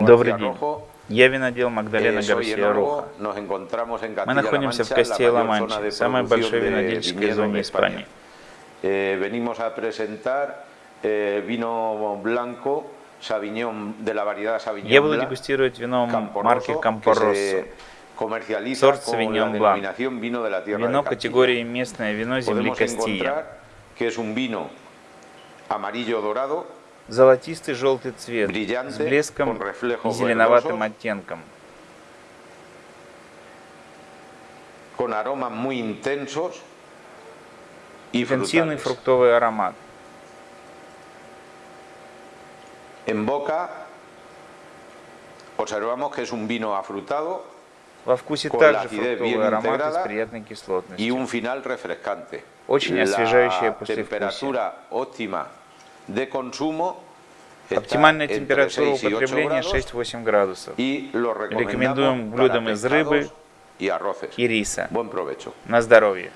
Добрый день. Я винодел Магдалена Eh, Гарсия. Роха. Мы находимся в de самой большой винодельческой зоне Испании. Eh, eh, Я буду дегустировать вино марки comercializa Сорт la tierra Вино категории местное вино земли Podemos Золотистый желтый цвет с блеском и зеленоватым оттенком. y Интенсивный фруктовый аромат. En boca observamos que es un vino afrutado Во вкусе также фруктовый аромат с приятной y кислотностью. un final refrescante. Очень освежающее послевкусие. Оптимальная температура 6 y 8 употребления grados 6-8 градусов. Рекомендуем блюдам из рыбы и риса. На здоровье.